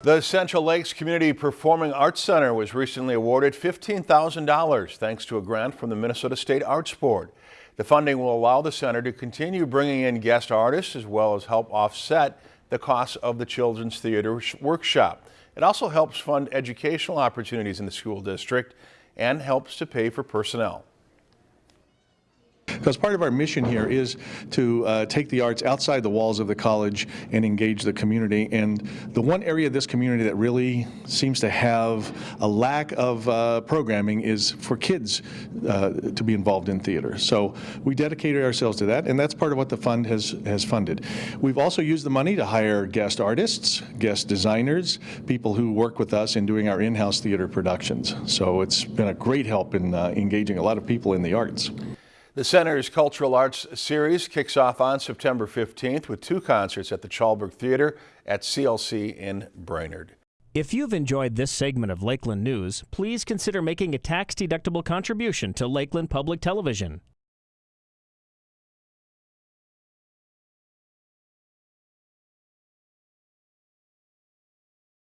The Central Lakes Community Performing Arts Center was recently awarded $15,000 thanks to a grant from the Minnesota State Arts Board. The funding will allow the center to continue bringing in guest artists as well as help offset the costs of the Children's Theater Workshop. It also helps fund educational opportunities in the school district and helps to pay for personnel because part of our mission here is to uh, take the arts outside the walls of the college and engage the community. And the one area of this community that really seems to have a lack of uh, programming is for kids uh, to be involved in theater. So we dedicated ourselves to that, and that's part of what the fund has, has funded. We've also used the money to hire guest artists, guest designers, people who work with us in doing our in-house theater productions. So it's been a great help in uh, engaging a lot of people in the arts. The Center's Cultural Arts Series kicks off on September 15th with two concerts at the Chalberg Theater at CLC in Brainerd. If you've enjoyed this segment of Lakeland News, please consider making a tax-deductible contribution to Lakeland Public Television.